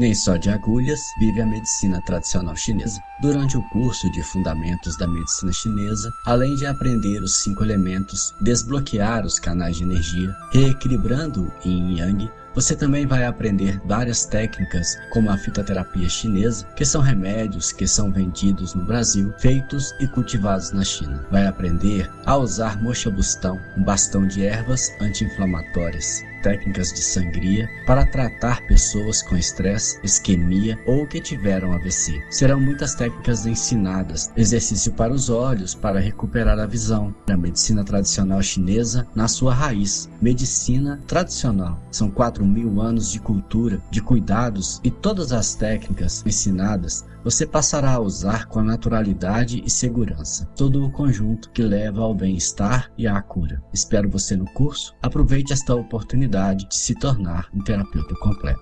Nem só de agulhas vive a medicina tradicional chinesa. Durante o curso de Fundamentos da Medicina Chinesa, além de aprender os cinco elementos, desbloquear os canais de energia, reequilibrando o yin yang, você também vai aprender várias técnicas como a fitoterapia chinesa, que são remédios que são vendidos no Brasil, feitos e cultivados na China. Vai aprender a usar mocha bustão, um bastão de ervas anti-inflamatórias técnicas de sangria para tratar pessoas com estresse, isquemia ou que tiveram AVC. Serão muitas técnicas ensinadas, exercício para os olhos para recuperar a visão, a medicina tradicional chinesa na sua raiz. Medicina tradicional. São 4 mil anos de cultura, de cuidados e todas as técnicas ensinadas você passará a usar com naturalidade e segurança. Todo o conjunto que leva ao bem-estar e à cura. Espero você no curso. Aproveite esta de se tornar um terapeuta completo.